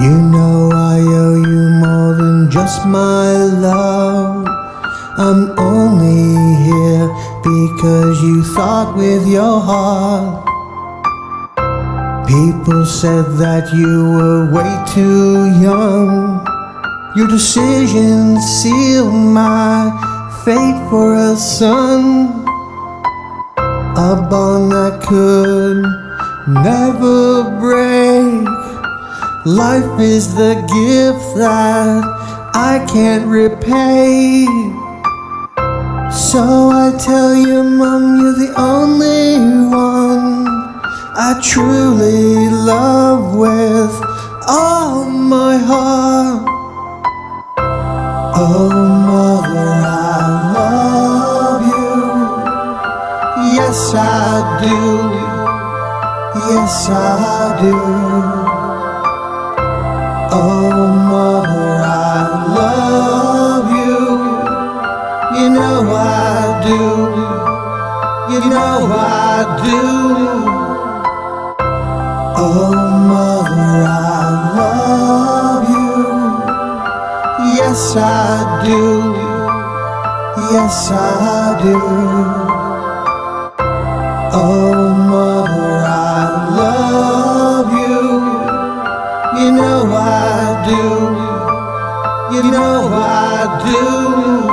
You know I owe you more than just my love. I'm only here because you thought with your heart. People said that you were way too young. Your decision sealed my fate for a son. A bond that could never break. Life is the gift that I can't repay. So I tell you, Mom, you're the only one I truly love with all my heart. Oh, Mother, I love you. Yes, I do. Yes, I do. You know I do. Oh, Mother, I love you. Yes, I do. Yes, I do. Oh, Mother, I love you. You know I do. You know I do.